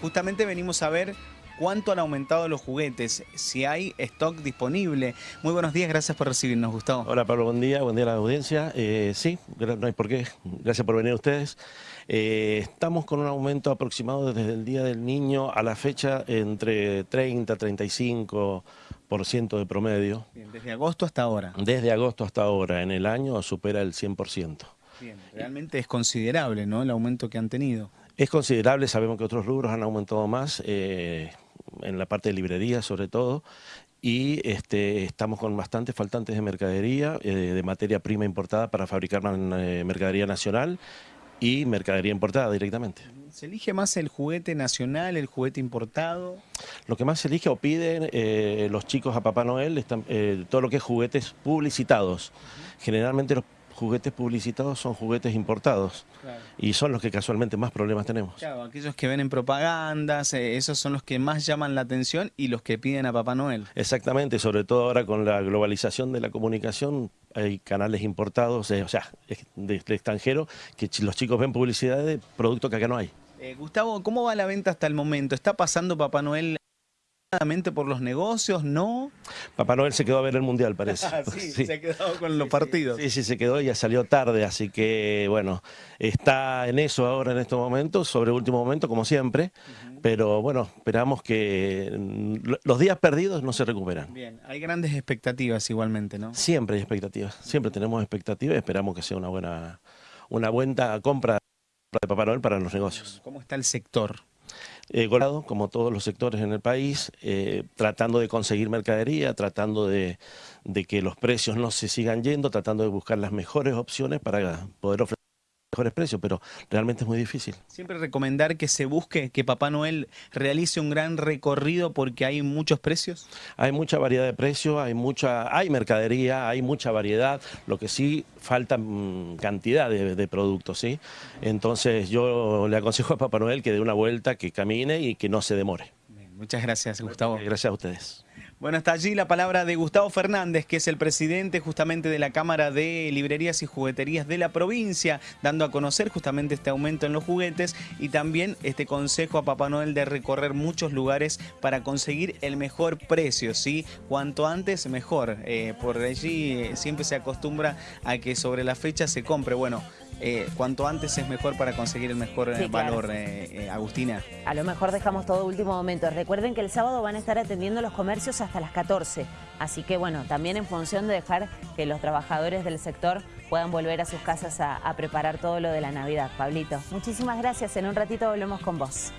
Justamente venimos a ver cuánto han aumentado los juguetes, si hay stock disponible. Muy buenos días, gracias por recibirnos, Gustavo. Hola Pablo, buen día, buen día a la audiencia. Eh, sí, no hay por qué, gracias por venir ustedes. Eh, estamos con un aumento aproximado desde el Día del Niño a la fecha entre 30, 35% de promedio. Bien, desde agosto hasta ahora. Desde agosto hasta ahora, en el año supera el 100%. Bien, realmente es considerable ¿no? el aumento que han tenido. Es considerable, sabemos que otros rubros han aumentado más, eh, en la parte de librería sobre todo, y este, estamos con bastantes faltantes de mercadería, eh, de materia prima importada para fabricar eh, mercadería nacional y mercadería importada directamente. ¿Se elige más el juguete nacional, el juguete importado? Lo que más se elige o piden los chicos a Papá Noel, están, todo lo que es juguetes publicitados. Generalmente los juguetes publicitados son juguetes importados y son los que casualmente más problemas tenemos. Claro, aquellos que ven en propagandas, eh, esos son los que más llaman la atención y los que piden a Papá Noel. Exactamente, sobre todo ahora con la globalización de la comunicación, hay canales importados, eh, o sea, del extranjero, que los chicos ven publicidad de productos que acá no hay. Eh, Gustavo, ¿cómo va la venta hasta el momento? ¿Está pasando Papá Noel por los negocios, ¿no? Papá Noel se quedó a ver el Mundial, parece. Ah, sí, se ha quedado con los partidos. Sí, sí, se quedó, y ya salió tarde, así que, bueno, está en eso ahora en estos momentos, sobre último momento, como siempre, pero bueno, esperamos que los días perdidos no se recuperan. Bien, hay grandes expectativas igualmente, ¿no? Siempre hay expectativas, siempre tenemos expectativas y esperamos que sea una buena, una buena compra de Papá Noel para los negocios. ¿Cómo está el sector? Eh, golado, como todos los sectores en el país, eh, tratando de conseguir mercadería, tratando de que los precios no se sigan yendo, tratando de buscar las mejores opciones para poder ofrecer mejores precios, pero realmente es muy difícil. Siempre recomendar que se busque que Papá Noel realice un gran recorrido porque hay muchos precios. Hay mucha variedad de precios, hay mucha, hay mercadería, hay mucha variedad, lo que sí falta mm, cantidad de, productos, ¿sí? Entonces yo le aconsejo a Papá Noel que dé una vuelta, que camine y que no se demore. muchas gracias, Gustavo. Gracias a ustedes. Bueno, está allí la palabra de Gustavo Fernández, que es el presidente justamente de la Cámara de Librerías y Jugueterías de la provincia, dando a conocer justamente este aumento en los juguetes y también este consejo a Papá Noel de recorrer muchos lugares para conseguir el mejor precio, ¿sí? Cuanto antes, mejor. Eh, por allí eh, siempre se acostumbra a que sobre la fecha se compre. Bueno, eh, cuanto antes es mejor para conseguir el mejor valor, Agustina. A lo mejor dejamos todo último momento. Recuerden que el sábado van a estar atendiendo los comercios hasta las 14. Así que bueno, también en función de dejar que los trabajadores del sector puedan volver a sus casas a, a preparar todo lo de la Navidad. Pablito, muchísimas gracias. En un ratito volvemos con vos.